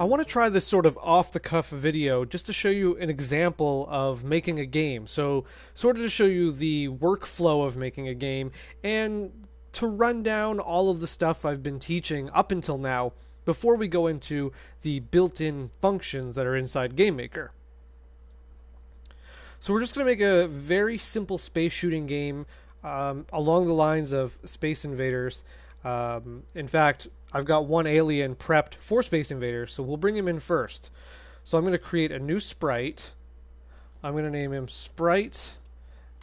I want to try this sort of off the cuff video just to show you an example of making a game. So, sort of to show you the workflow of making a game and to run down all of the stuff I've been teaching up until now before we go into the built in functions that are inside GameMaker. So, we're just going to make a very simple space shooting game um, along the lines of Space Invaders. Um, in fact, I've got one alien prepped for Space Invaders, so we'll bring him in first. So I'm going to create a new sprite. I'm going to name him Sprite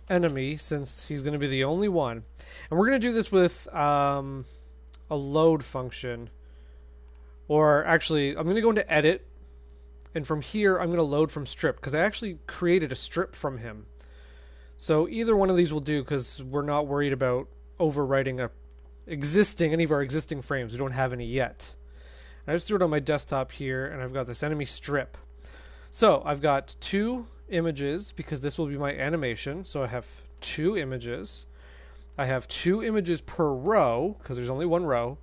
Enemy, since he's going to be the only one. And we're going to do this with um, a load function. Or actually, I'm going to go into Edit, and from here, I'm going to load from strip, because I actually created a strip from him. So either one of these will do, because we're not worried about overwriting a existing any of our existing frames. We don't have any yet. I just threw it on my desktop here, and I've got this enemy strip. So I've got two images because this will be my animation. So I have two images. I have two images per row because there's only one row.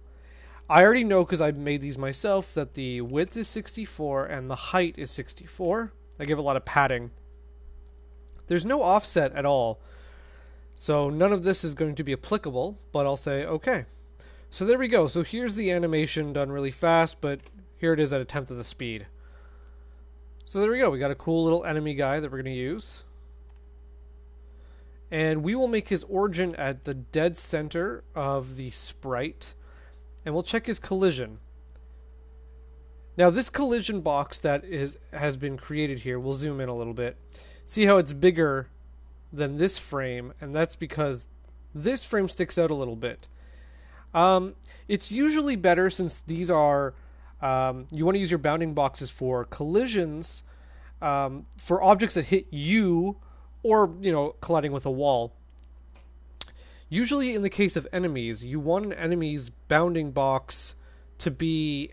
I already know because I made these myself that the width is 64 and the height is 64. I give a lot of padding. There's no offset at all. So none of this is going to be applicable, but I'll say okay. So there we go. So here's the animation done really fast, but here it is at a tenth of the speed. So there we go. We got a cool little enemy guy that we're going to use. And we will make his origin at the dead center of the sprite. And we'll check his collision. Now this collision box that is has been created here, we'll zoom in a little bit. See how it's bigger than this frame, and that's because this frame sticks out a little bit. Um, it's usually better since these are um, you want to use your bounding boxes for collisions um, for objects that hit you or you know colliding with a wall. Usually, in the case of enemies, you want an enemy's bounding box to be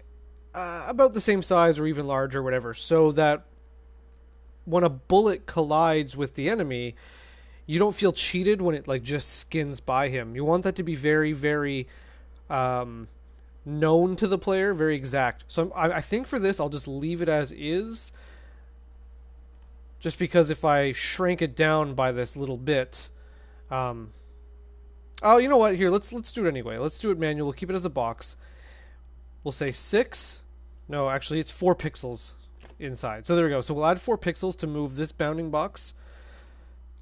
uh, about the same size or even larger, whatever, so that when a bullet collides with the enemy, you don't feel cheated when it like just skins by him. You want that to be very, very um, known to the player, very exact. So I, I think for this, I'll just leave it as is. Just because if I shrink it down by this little bit, um, oh, you know what? Here, let's let's do it anyway. Let's do it manual. We'll keep it as a box. We'll say six. No, actually, it's four pixels inside. So there we go. So we'll add four pixels to move this bounding box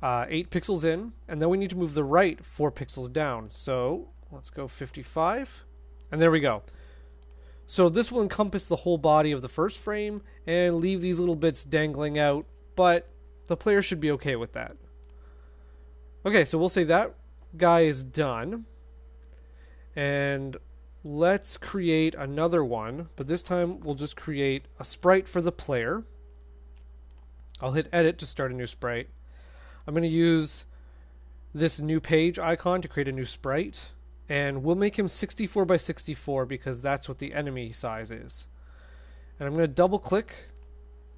uh, 8 pixels in, and then we need to move the right 4 pixels down. So let's go 55, and there we go. So this will encompass the whole body of the first frame and leave these little bits dangling out, but the player should be okay with that. Okay, so we'll say that guy is done. And let's create another one, but this time we'll just create a sprite for the player. I'll hit edit to start a new sprite. I'm going to use this new page icon to create a new sprite. And we'll make him 64 by 64 because that's what the enemy size is. And I'm going to double click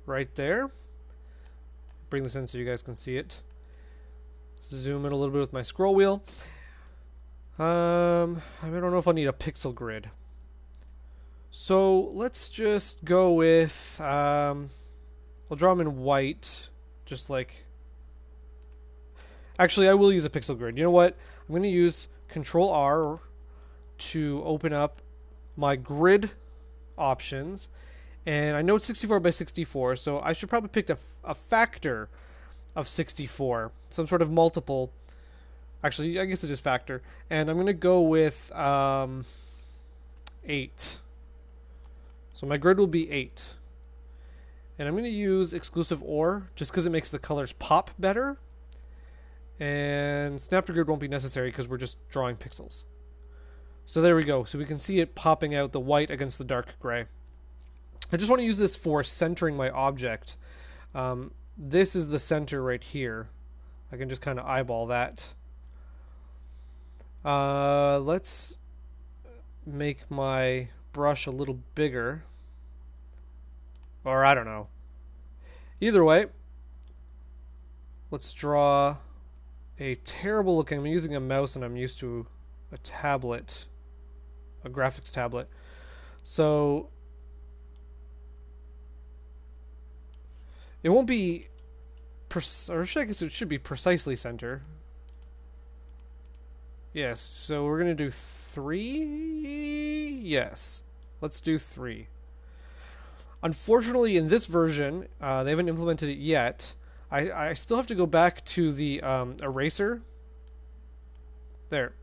right there. Bring this in so you guys can see it. Zoom in a little bit with my scroll wheel. Um, I don't know if I'll need a pixel grid. So let's just go with, um, I'll draw him in white, just like Actually, I will use a pixel grid. You know what? I'm going to use Control R to open up my grid options. And I know it's 64 by 64, so I should probably pick a, a factor of 64, some sort of multiple. Actually, I guess it's just factor. And I'm going to go with um, 8. So my grid will be 8. And I'm going to use exclusive OR just because it makes the colors pop better. And snap to grid won't be necessary because we're just drawing pixels. So there we go. So we can see it popping out the white against the dark gray. I just want to use this for centering my object. Um, this is the center right here. I can just kind of eyeball that. Uh, let's make my brush a little bigger. Or I don't know. Either way, let's draw a terrible looking. I'm using a mouse and I'm used to a tablet, a graphics tablet. So It won't be, or I guess it should be precisely center. Yes, so we're to do three? Yes. Let's do three. Unfortunately, in this version, uh, they haven't implemented it yet. I, I still have to go back to the um, eraser. There.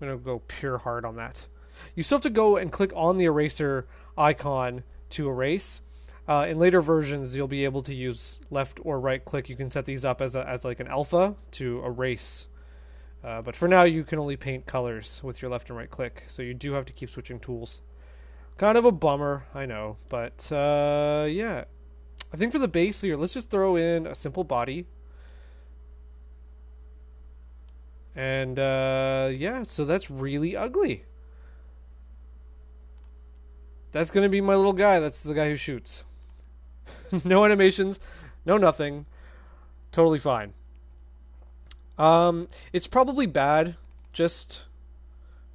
I'm going to go pure hard on that. You still have to go and click on the eraser icon to erase. Uh, in later versions, you'll be able to use left or right click. You can set these up as, a, as like an alpha to erase. Uh, but for now, you can only paint colors with your left and right click, so you do have to keep switching tools. Kind of a bummer, I know, but uh, yeah. I think for the base here, let's just throw in a simple body. And uh, yeah, so that's really ugly. That's going to be my little guy. That's the guy who shoots. no animations, no nothing. Totally fine. Um, it's probably bad just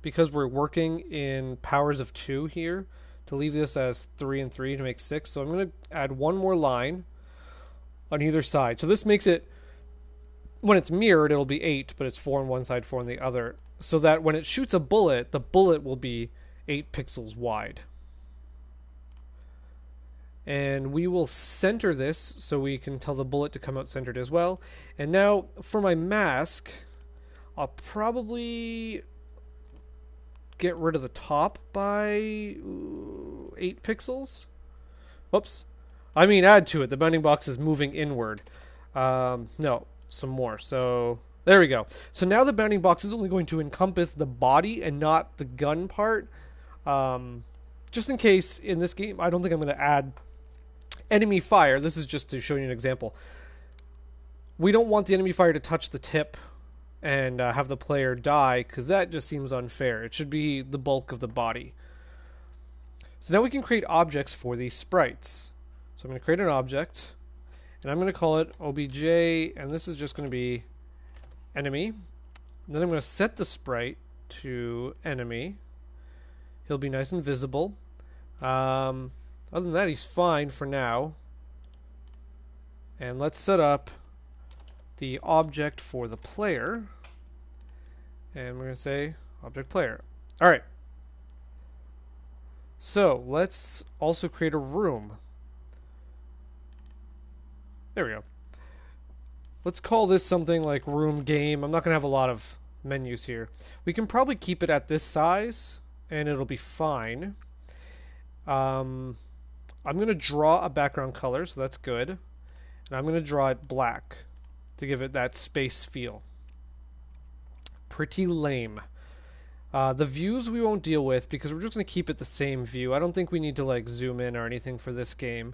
because we're working in powers of two here to leave this as three and three to make six. So I'm going to add one more line on either side. So this makes it, when it's mirrored, it'll be eight, but it's four on one side, four on the other. So that when it shoots a bullet, the bullet will be eight pixels wide. And we will center this so we can tell the bullet to come out centered as well. And now for my mask, I'll probably get rid of the top by 8 pixels. Whoops. I mean add to it. The bounding box is moving inward. Um, no, some more. So there we go. So now the bounding box is only going to encompass the body and not the gun part. Um, just in case in this game, I don't think I'm going to add enemy fire. This is just to show you an example. We don't want the enemy fire to touch the tip and uh, have the player die because that just seems unfair. It should be the bulk of the body. So now we can create objects for these sprites. So I'm going to create an object and I'm going to call it obj and this is just going to be enemy. And then I'm going to set the sprite to enemy. He'll be nice and visible. Um, other than that, he's fine for now. And let's set up the object for the player. And we're going to say object player. All right. So let's also create a room. There we go. Let's call this something like room game. I'm not going to have a lot of menus here. We can probably keep it at this size and it'll be fine. Um, I'm going to draw a background color, so that's good. And I'm going to draw it black to give it that space feel. Pretty lame. Uh, the views we won't deal with because we're just going to keep it the same view. I don't think we need to like zoom in or anything for this game.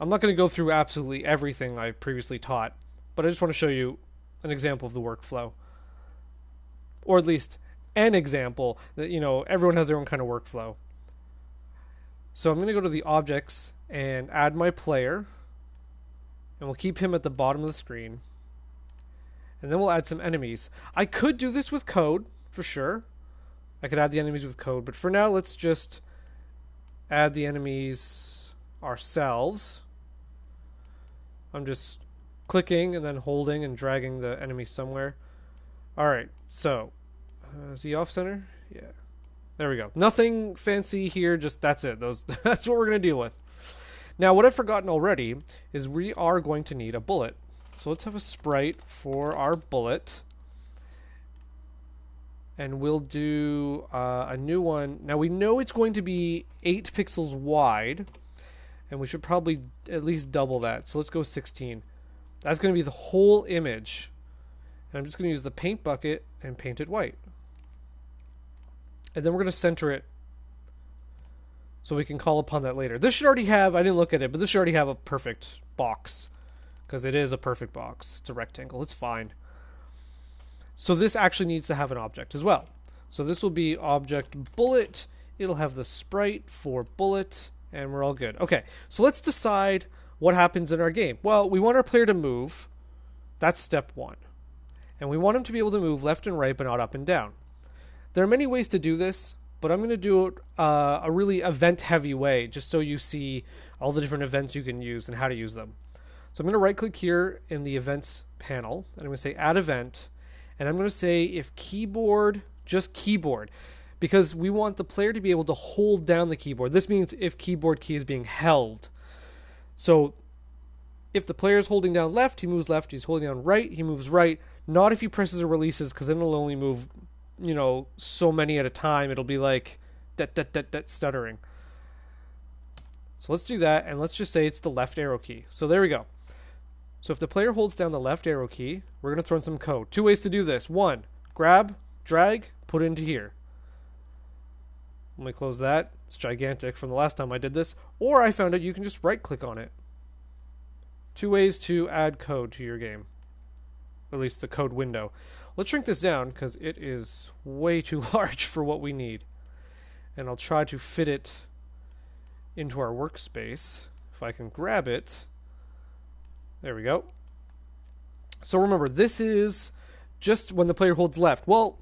I'm not going to go through absolutely everything I previously taught, but I just want to show you an example of the workflow. Or at least an example that, you know, everyone has their own kind of workflow. So I'm going to go to the objects and add my player and we'll keep him at the bottom of the screen. And then we'll add some enemies. I could do this with code, for sure. I could add the enemies with code, but for now, let's just add the enemies ourselves. I'm just clicking and then holding and dragging the enemy somewhere. Alright, so, uh, is he off center? Yeah. There we go. Nothing fancy here, just that's it. Those That's what we're going to deal with. Now, what I've forgotten already is we are going to need a bullet. So let's have a sprite for our bullet. And we'll do uh, a new one. Now, we know it's going to be 8 pixels wide. And we should probably at least double that. So let's go 16. That's going to be the whole image. And I'm just going to use the paint bucket and paint it white. And then we're going to center it so we can call upon that later. This should already have, I didn't look at it, but this should already have a perfect box. Because it is a perfect box. It's a rectangle. It's fine. So this actually needs to have an object as well. So this will be object bullet. It'll have the sprite for bullet, and we're all good. Okay, so let's decide what happens in our game. Well, we want our player to move. That's step one. And we want him to be able to move left and right, but not up and down. There are many ways to do this but I'm going to do it uh, a really event heavy way just so you see all the different events you can use and how to use them. So I'm going to right click here in the events panel and I'm going to say add event and I'm going to say if keyboard, just keyboard, because we want the player to be able to hold down the keyboard. This means if keyboard key is being held. So if the player is holding down left, he moves left. He's holding down right, he moves right. Not if he presses or releases, because then it'll only move, you know, so many at a time. It'll be like that, that, that, that stuttering. So let's do that, and let's just say it's the left arrow key. So there we go. So if the player holds down the left arrow key, we're going to throw in some code. Two ways to do this. One, grab, drag, put into here. Let me close that. It's gigantic from the last time I did this. Or I found out you can just right click on it. Two ways to add code to your game. At least the code window. Let's shrink this down because it is way too large for what we need. And I'll try to fit it into our workspace. If I can grab it. There we go. So remember, this is just when the player holds left. Well,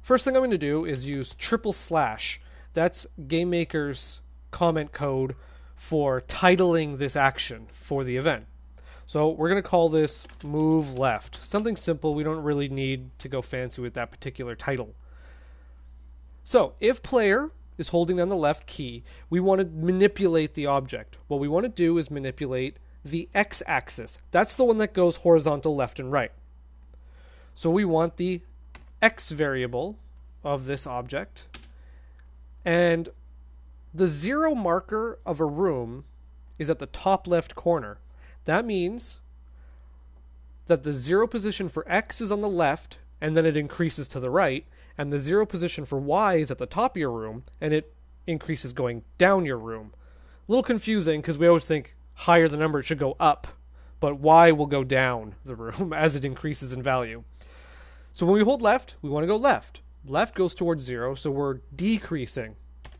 first thing I'm going to do is use triple slash. That's GameMaker's comment code for titling this action for the event. So we're going to call this move left. Something simple. We don't really need to go fancy with that particular title. So if player is holding down the left key, we want to manipulate the object. What we want to do is manipulate the x-axis. That's the one that goes horizontal left and right. So we want the x variable of this object. And the zero marker of a room is at the top left corner. That means that the zero position for x is on the left and then it increases to the right, and the zero position for y is at the top of your room and it increases going down your room. A little confusing because we always think higher the number, it should go up, but y will go down the room as it increases in value. So when we hold left, we want to go left. Left goes towards zero, so we're decreasing.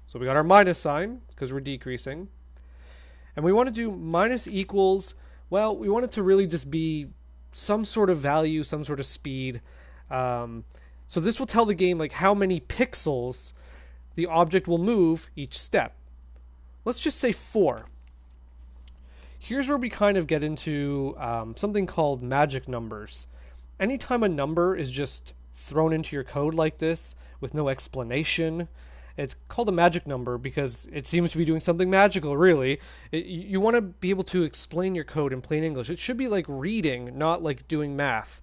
So we got our minus sign because we're decreasing. And we want to do minus equals, well, we want it to really just be some sort of value, some sort of speed. Um, so this will tell the game like how many pixels the object will move each step. Let's just say four here's where we kind of get into um, something called magic numbers. Anytime a number is just thrown into your code like this with no explanation, it's called a magic number because it seems to be doing something magical, really. It, you want to be able to explain your code in plain English. It should be like reading, not like doing math.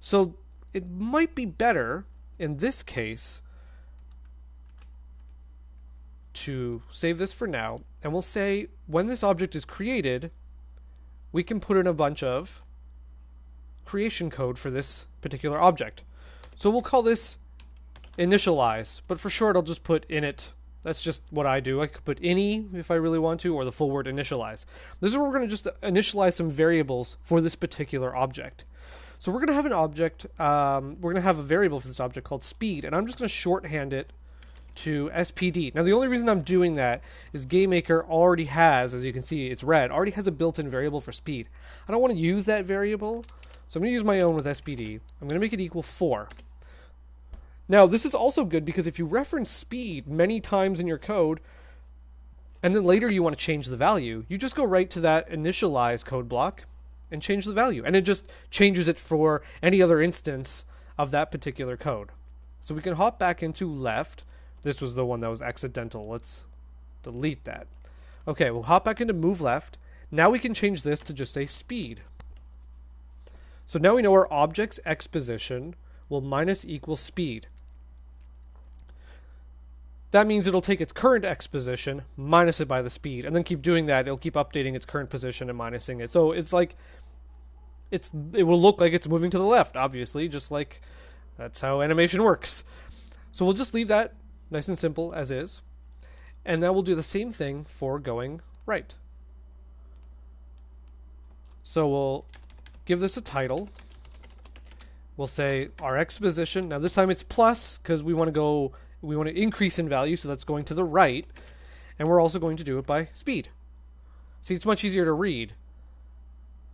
So it might be better in this case to save this for now, and we'll say when this object is created, we can put in a bunch of creation code for this particular object. So we'll call this initialize, but for short I'll just put init. That's just what I do. I could put any if I really want to, or the full word initialize. This is where we're going to just initialize some variables for this particular object. So we're going to have an object, um, we're going to have a variable for this object called speed, and I'm just going to shorthand it to SPD. Now the only reason I'm doing that is GameMaker already has, as you can see, it's red, already has a built-in variable for speed. I don't want to use that variable, so I'm going to use my own with SPD. I'm going to make it equal 4. Now this is also good because if you reference speed many times in your code, and then later you want to change the value, you just go right to that initialize code block and change the value. And it just changes it for any other instance of that particular code. So we can hop back into left, this was the one that was accidental. Let's delete that. Okay, we'll hop back into move left. Now we can change this to just say speed. So now we know our object's x position will minus equal speed. That means it'll take its current x position, minus it by the speed, and then keep doing that. It'll keep updating its current position and minusing it. So it's like it's it will look like it's moving to the left, obviously, just like that's how animation works. So we'll just leave that nice and simple as is. And now we'll do the same thing for going right. So we'll give this a title. We'll say our x position. Now this time it's plus because we want to go, we want to increase in value, so that's going to the right. And we're also going to do it by speed. See, it's much easier to read.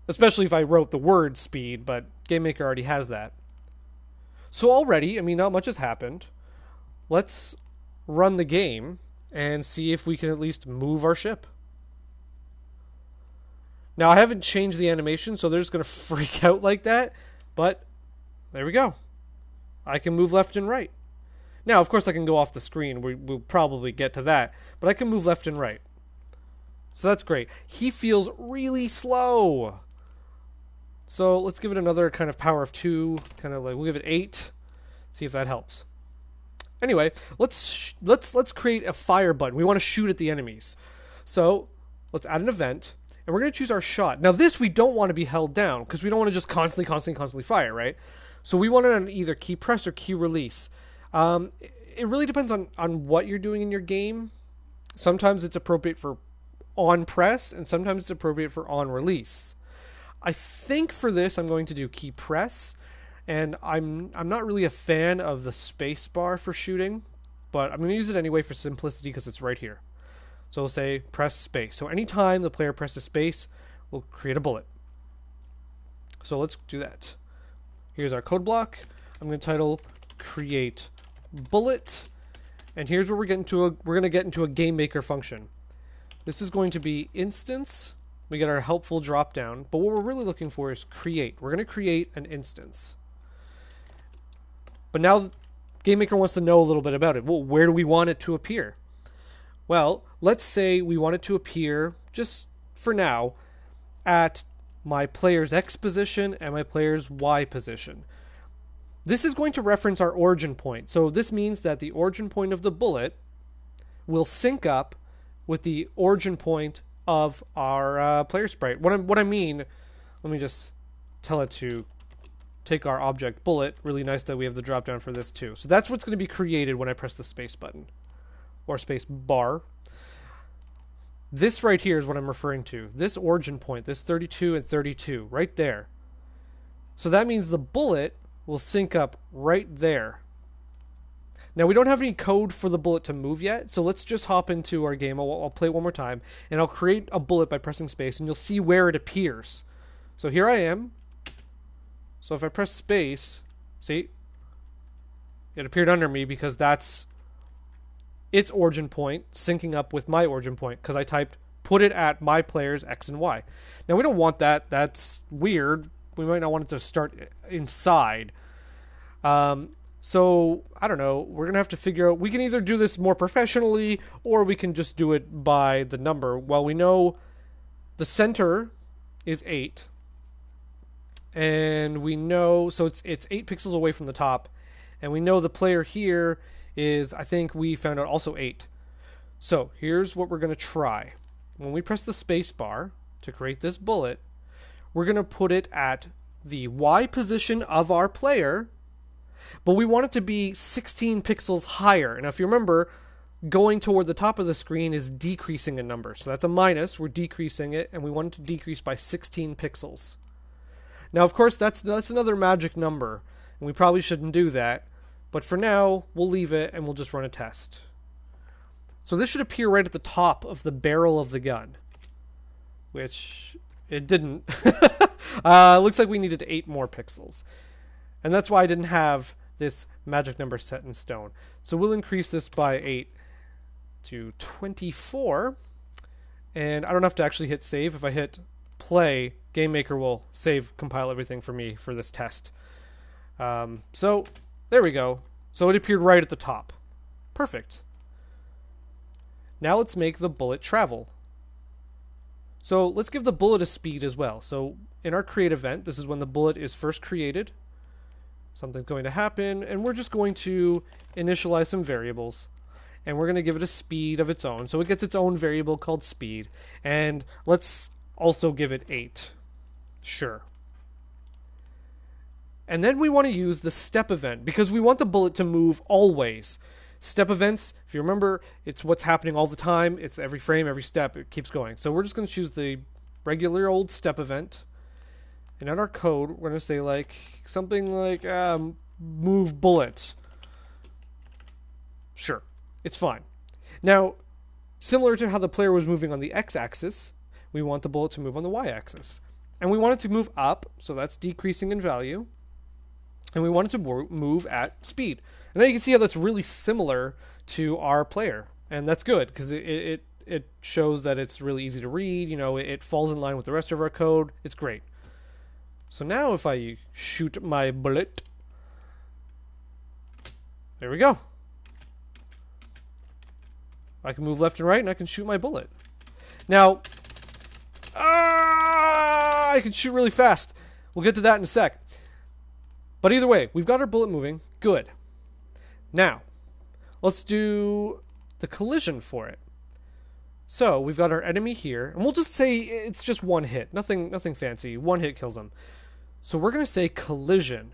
Especially if I wrote the word speed, but GameMaker already has that. So already, I mean, not much has happened. Let's run the game and see if we can at least move our ship. Now I haven't changed the animation, so they're just gonna freak out like that. But there we go. I can move left and right. Now, of course, I can go off the screen. We, will probably get to that, but I can move left and right. So that's great. He feels really slow. So let's give it another kind of power of two, kind of like we'll give it eight. See if that helps. Anyway, let's let's let's create a fire button. We want to shoot at the enemies. So let's add an event, and we're going to choose our shot. Now this we don't want to be held down because we don't want to just constantly, constantly, constantly fire, right? So we want it on either key press or key release. Um, it really depends on on what you're doing in your game. Sometimes it's appropriate for on press, and sometimes it's appropriate for on release. I think for this I'm going to do key press and I'm I'm not really a fan of the space bar for shooting, but I'm going to use it anyway for simplicity because it's right here. So we'll say press space. So anytime the player presses space, we'll create a bullet. So let's do that. Here's our code block. I'm going to title create bullet. And here's where we're getting to a we're going to get into a game maker function. This is going to be instance. We get our helpful drop down, but what we're really looking for is create. We're going to create an instance. But now GameMaker wants to know a little bit about it. Well, where do we want it to appear? Well, let's say we want it to appear, just for now, at my player's X position and my player's Y position. This is going to reference our origin point. So this means that the origin point of the bullet will sync up with the origin point of our uh, player sprite. What I, what I mean, let me just tell it to take our object bullet. Really nice that we have the drop down for this too. So that's what's going to be created when I press the space button or space bar. This right here is what I'm referring to. This origin point, this 32 and 32, right there. So that means the bullet will sync up right there. Now we don't have any code for the bullet to move yet, so let's just hop into our game. I'll, I'll, play it one more time, and I'll create a bullet by pressing space, and you'll see where it appears. So here I am. So if I press space, see, it appeared under me because that's its origin point syncing up with my origin point because I typed put it at my player's X and Y. Now we don't want that. That's weird. We might not want it to start inside. Um, so I don't know. We're gonna have to figure out. We can either do this more professionally, or we can just do it by the number. Well, we know the center is eight, and we know so it's it's eight pixels away from the top, and we know the player here is I think we found out also eight. So here's what we're gonna try. When we press the space bar to create this bullet, we're gonna put it at the Y position of our player, but we want it to be 16 pixels higher. Now, if you remember, going toward the top of the screen is decreasing a number. So that's a minus, we're decreasing it, and we want it to decrease by 16 pixels. Now, of course, that's that's another magic number, and we probably shouldn't do that. But for now, we'll leave it and we'll just run a test. So this should appear right at the top of the barrel of the gun, which it didn't. uh, looks like we needed eight more pixels, and that's why I didn't have this magic number set in stone. So we'll increase this by eight to 24, and I don't have to actually hit save. If I hit play, GameMaker will save, compile everything for me for this test. Um, so there we go. So it appeared right at the top. Perfect. Now let's make the bullet travel. So let's give the bullet a speed as well. So in our create event, this is when the bullet is first created. Something's going to happen, and we're just going to initialize some variables. And we're going to give it a speed of its own. So it gets its own variable called speed. And let's also give it 8. Sure. And then we want to use the step event because we want the bullet to move always. Step events, if you remember, it's what's happening all the time. It's every frame, every step, it keeps going. So we're just going to choose the regular old step event. And in our code, we're going to say like something like um, move bullet. Sure, it's fine. Now, similar to how the player was moving on the x-axis, we want the bullet to move on the y-axis. And we want it to move up, so that's decreasing in value. And we want it to move at speed. And now you can see how that's really similar to our player. And that's good, because it, it, it shows that it's really easy to read. You know, it, it falls in line with the rest of our code. It's great. So now if I shoot my bullet, there we go. I can move left and right and I can shoot my bullet. Now, ah, I can shoot really fast. We'll get to that in a sec. But either way, we've got our bullet moving. Good. Now, let's do the collision for it. So we've got our enemy here, and we'll just say it's just one hit. Nothing nothing fancy. One hit kills him. So we're going to say collision.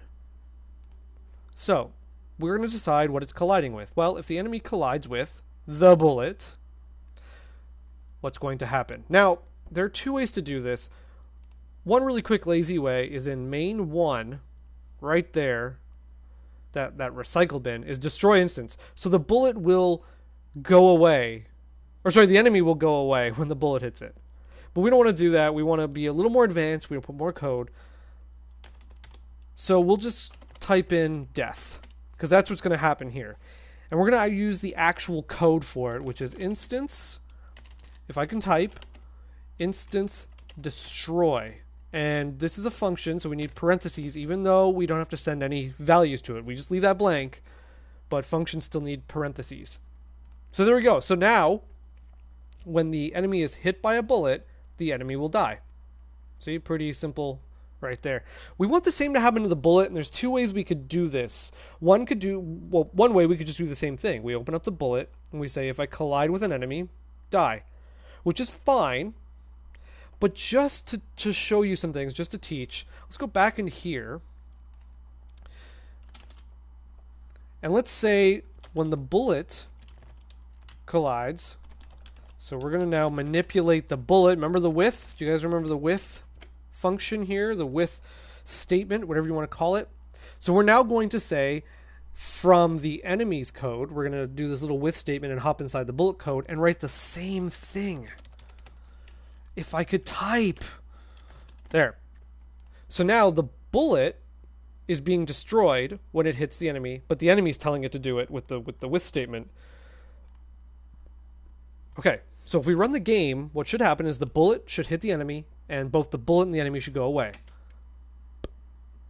So we're going to decide what it's colliding with. Well, if the enemy collides with the bullet, what's going to happen? Now, there are two ways to do this. One really quick lazy way is in main 1, right there, that, that recycle bin, is destroy instance. So the bullet will go away. Or sorry, the enemy will go away when the bullet hits it. But we don't want to do that. We want to be a little more advanced. We want to put more code. So we'll just type in death because that's what's going to happen here. And we're going to uh, use the actual code for it, which is instance, if I can type, instance destroy. And this is a function, so we need parentheses, even though we don't have to send any values to it. We just leave that blank, but functions still need parentheses. So there we go. So now, when the enemy is hit by a bullet, the enemy will die. See, pretty simple right there. We want the same to happen to the bullet, and there's two ways we could do this. One could do, well, one way we could just do the same thing. We open up the bullet, and we say, if I collide with an enemy, die. Which is fine, but just to, to show you some things, just to teach, let's go back in here. And let's say when the bullet collides, so we're going to now manipulate the bullet. Remember the with? Do you guys remember the with? function here, the with statement, whatever you want to call it. So we're now going to say from the enemy's code, we're going to do this little with statement and hop inside the bullet code and write the same thing. If I could type. There. So now the bullet is being destroyed when it hits the enemy, but the enemy's telling it to do it with the with the with statement. Okay, so if we run the game, what should happen is the bullet should hit the enemy, and both the bullet and the enemy should go away.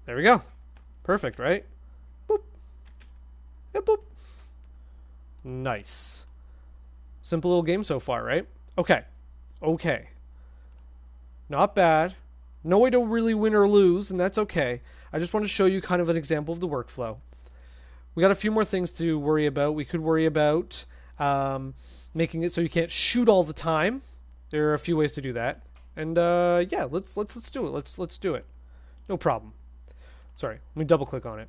There we go. Perfect, right? Boop. Yeah, boop. Nice. Simple little game so far, right? Okay. Okay. Not bad. No way to really win or lose, and that's okay. I just want to show you kind of an example of the workflow. We got a few more things to worry about. We could worry about um, making it so you can't shoot all the time. There are a few ways to do that. And uh, yeah, let's let's let's do it. Let's let's do it. No problem. Sorry, let me double click on it.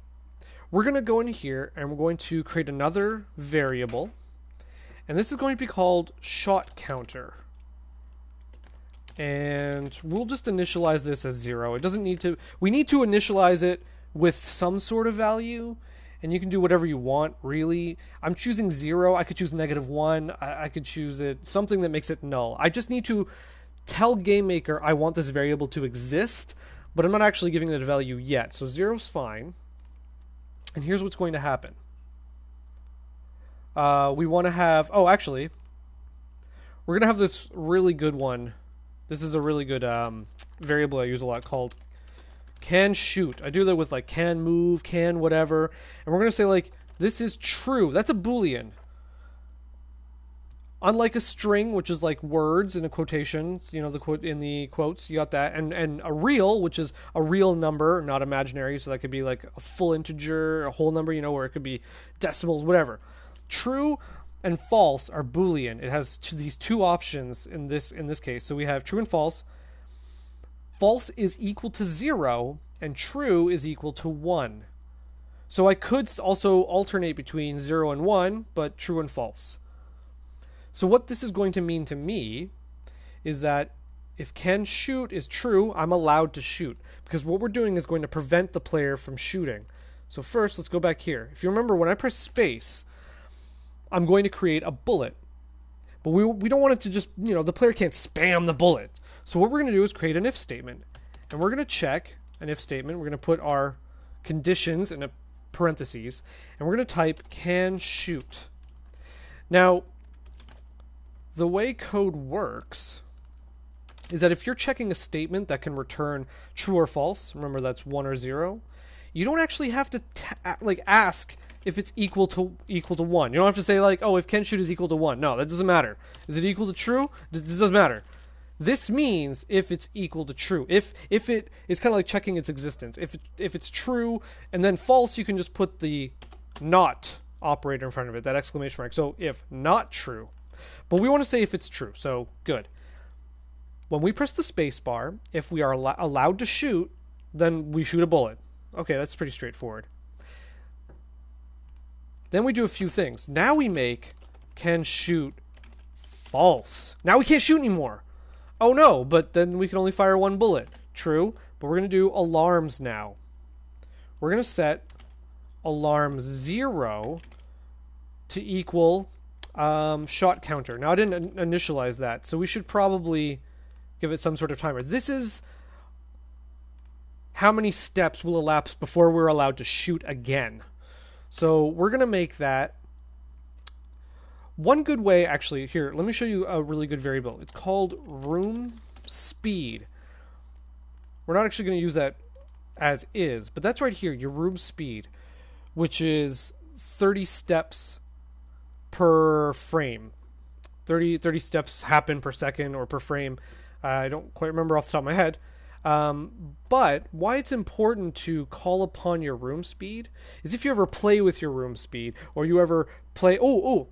We're gonna go in here and we're going to create another variable, and this is going to be called shot counter. And we'll just initialize this as zero. It doesn't need to. We need to initialize it with some sort of value and you can do whatever you want really i'm choosing zero i could choose negative one I, I, could choose it something that makes it null i just need to tell GameMaker I want this variable to exist, but I'm not actually giving it a value yet. So zero's fine. And here's what's going to happen. Uh, we want to have, oh, actually, we're going to have this really good one. This is a really good um, variable I use a lot called can shoot. I do that with like can move, can whatever. And we're going to say like, this is true. That's a Boolean unlike a string which is like words in a quotation you know the quote in the quotes you got that and and a real which is a real number not imaginary so that could be like a full integer a whole number you know where it could be decimals whatever true and false are boolean. It has these two options in this in this case. So we have true and false. False is equal to 0 and true is equal to 1 so i could also alternate between 0 and 1 but true and false. So what this is going to mean to me is that if can shoot is true, I'm allowed to shoot. Because what we're doing is going to prevent the player from shooting. So first, let's go back here. If you remember, when I press space, I'm going to create a bullet. But we, we don't want it to just, you know, the player can't spam the bullet. So what we're going to do is create an if statement. And we're going to check an if statement. We're going to put our conditions in a parentheses. And we're going to type can shoot. Now, the way code works is that if you're checking a statement that can return true or false, remember that's one or zero, you don't actually have to like ask if it's equal to equal to one. You don't have to say like, oh, if can shoot is equal to one. No, that doesn't matter. Is it equal to true? This doesn't matter. This means if it's equal to true. If if it it's kind of like checking its existence. If if it's true and then false, you can just put the not operator in front of it, that exclamation mark. So if not true, but we want to say if it's true. So good. When we press the space bar, if we are al- allowed to shoot, then we shoot a bullet. Okay, that's pretty straightforward. Then we do a few things. Now we make can shoot false. Now we can't shoot anymore. Oh no, but then we can only fire one bullet. True, but we're going to do alarms now. We're going to set alarm 0 to equal um, shot counter. Now I didn't initialize that, so we should probably give it some sort of timer. This is how many steps will elapse before we're allowed to shoot again. So we're going to make that one good way, actually, here, let me show you a really good variable. It's called room speed. We're not actually going to use that as is, but that's right here, your room speed, which is 30 steps per frame. 30, 30 steps happen per second or per frame. Uh, I don't quite remember off the top of my head. Um, but why it's important to call upon your room speed is if you ever play with your room speed or you ever play. Oh, oh,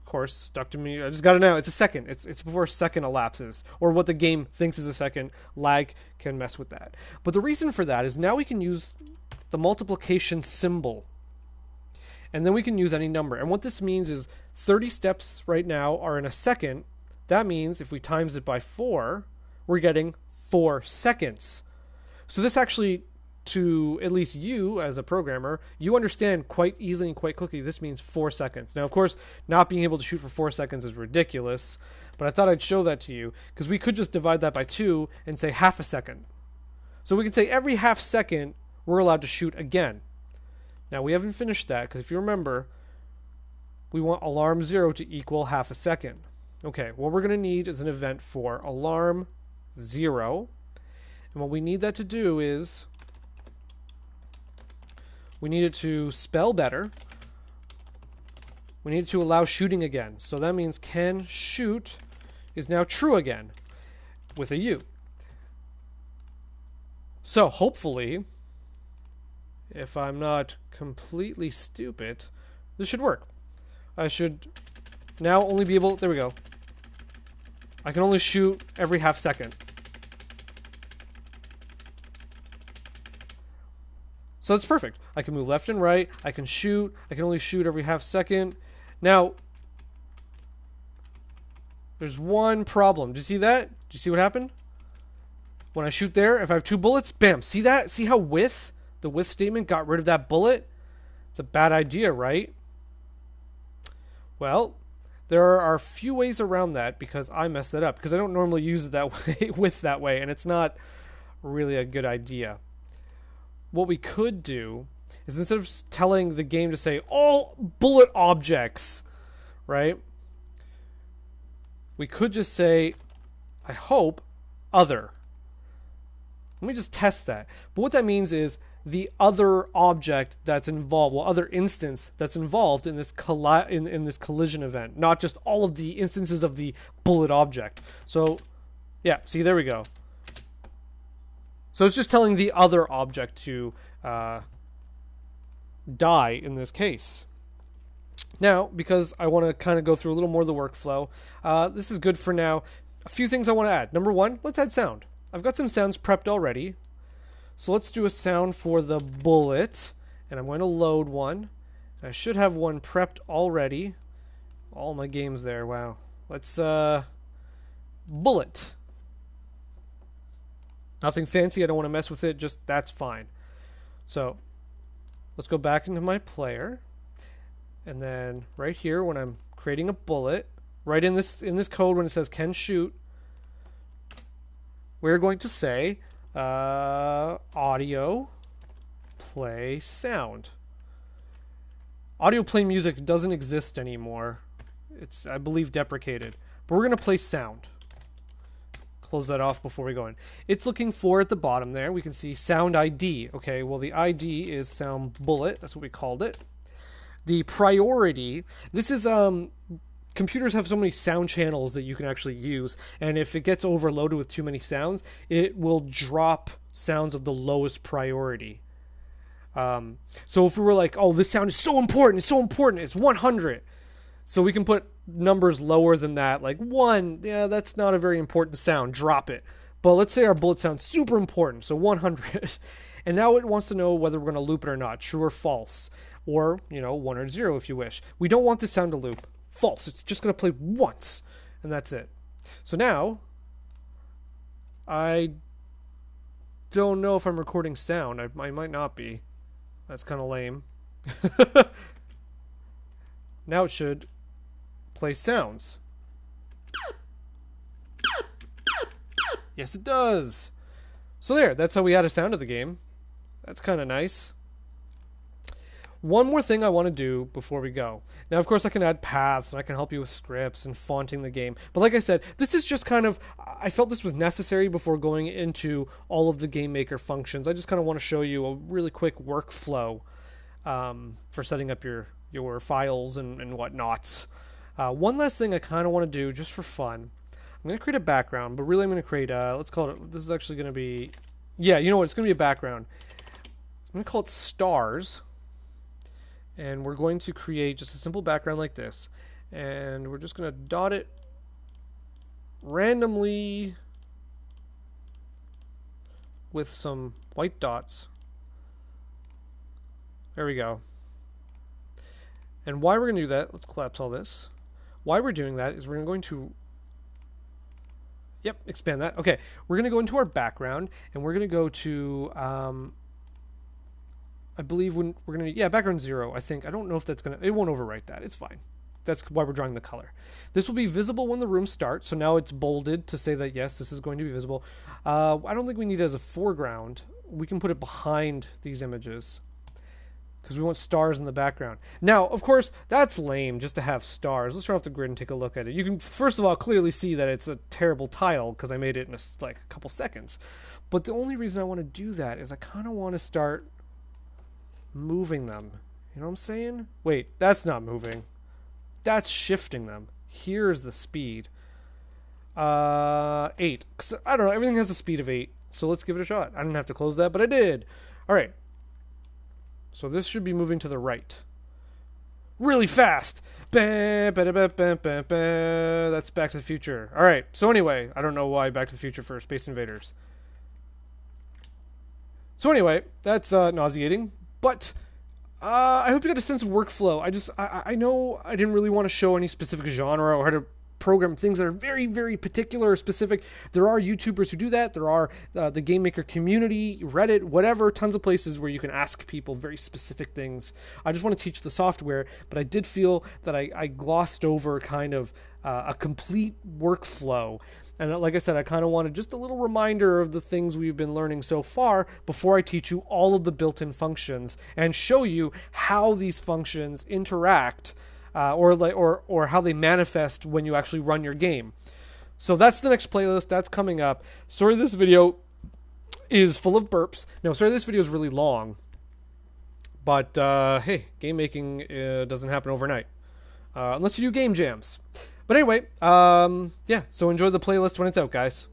of course, stuck to me. I just got it now. It's a second. It's it's before a second elapses or what the game thinks is a second. Lag can mess with that. But the reason for that is now we can use the multiplication symbol and then we can use any number. And what this means is 30 steps right now are in a second. That means if we times it by 4, we're getting 4 seconds. So this actually to at least you as a programmer, you understand quite easily and quite quickly this means 4 seconds. Now, of course, not being able to shoot for 4 seconds is ridiculous, but I thought I'd show that to you because we could just divide that by 2 and say half a second. So we could say every half second we're allowed to shoot again. Now we haven't finished that because if you remember, we want alarm 0 to equal half a second. Okay, what we're going to need is an event for alarm 0. And what we need that to do is we need it to spell better. We need to allow shooting again. So that means can shoot is now true again with a U. So hopefully if I'm not completely stupid, this should work. I should now only be able... There we go. I can only shoot every half second. So that's perfect. I can move left and right. I can shoot. I can only shoot every half second. Now, there's one problem. Do you see that? Do you see what happened? When I shoot there, if I have two bullets, bam. See that? See how with the with statement got rid of that bullet? It's a bad idea, right? Well, there are a few ways around that because I messed it up because I don't normally use it that way with that way and it's not really a good idea. What we could do is instead of telling the game to say all bullet objects, right? We could just say I hope other. Let me just test that. But what that means is the other object that's involved, well, other instance that's involved in this colli- in, in this collision event, not just all of the instances of the bullet object. So, yeah, see, there we go. So it's just telling the other object to uh, die in this case. Now, because I want to kind of go through a little more of the workflow, uh, this is good for now. A few things I want to add. Number one, let's add sound. I've got some sounds prepped already. So let's do a sound for the bullet. And I'm going to load one. I should have one prepped already. All my games there. Wow. Let's, uh, bullet. Nothing fancy. I don't want to mess with it. Just that's fine. So let's go back into my player. And then right here, when I'm creating a bullet, right in this in this code when it says can shoot, we're going to say uh, audio, play sound. Audio play music doesn't exist anymore. It's, I believe, deprecated. But we're going to play sound. Close that off before we go in. It's looking for at the bottom there. We can see sound ID. Okay, well, the ID is sound bullet. That's what we called it. The priority, this is um, computers have so many sound channels that you can actually use and if it gets overloaded with too many sounds it will drop sounds of the lowest priority. Um, so if we were like oh this sound is so important it's so important it's 100 so we can put numbers lower than that like one yeah that's not a very important sound drop it. But let's say our bullet sounds super important so 100 and now it wants to know whether we're going to loop it or not true or false or you know one or zero if you wish. We don't want this sound to loop false. It's just going to play once, and that's it. So now, I don't know if I'm recording sound. I, I might not be. That's kind of lame. now it should play sounds. Yes, it does. So there, that's how we add a sound to the game. That's kind of nice. One more thing I want to do before we go. Now, of course, I can add paths and I can help you with scripts and fonting the game. But like I said, this is just kind of, I felt this was necessary before going into all of the Game Maker functions. I just kind of want to show you a really quick workflow um, for setting up your, your files and, and whatnots. Uh, one last thing I kind of want to do just for fun. I'm going to create a background, but really I'm going to create a, let's call it, this is actually going to be, yeah, you know what, it's going to be a background. I'm going to call it stars and we're going to create just a simple background like this. And we're just going to dot it randomly with some white dots. There we go. And why we're going to do that let's collapse all this. Why we're doing that is we're going to yep expand that. Okay we're going to go into our background and we're going to go to um, I believe when we're gonna yeah background zero I think I don't know if that's gonna it won't overwrite that it's fine. That's why we're drawing the color. This will be visible when the room starts so now it's bolded to say that yes this is going to be visible. Uh, I don't think we need it as a foreground. We can put it behind these images because we want stars in the background. Now of course that's lame just to have stars. Let's turn off the grid and take a look at it. You can first of all clearly see that it's a terrible tile because I made it in a, like a couple seconds. But the only reason I want to do that is I kind of want to start moving them. You know what I'm saying? Wait, that's not moving. That's shifting them. Here's the speed. Uh, 8. I don't know, everything has a speed of 8. So let's give it a shot. I didn't have to close that, but I did. Alright. So this should be moving to the right. Really fast! That's Back to the Future. Alright, so anyway, I don't know why Back to the Future for Space Invaders. So anyway, that's uh, nauseating, but uh, I hope you got a sense of workflow. I just I, I know I didn't really want to show any specific genre or how to program things that are very very particular or specific. There are YouTubers who do that. There are uh, the game maker community, Reddit, whatever, tons of places where you can ask people very specific things. I just want to teach the software, but I did feel that I, I glossed over kind of uh, a complete workflow and like I said, I kind of wanted just a little reminder of the things we've been learning so far before I teach you all of the built in functions and show you how these functions interact uh, or, or, or how they manifest when you actually run your game. So that's the next playlist. That's coming up. Sorry, this video is full of burps. No, sorry, this video is really long. But uh, hey, game making uh, doesn't happen overnight. Uh, unless you do game jams. But anyway, um, yeah, so enjoy the playlist when it's out, guys.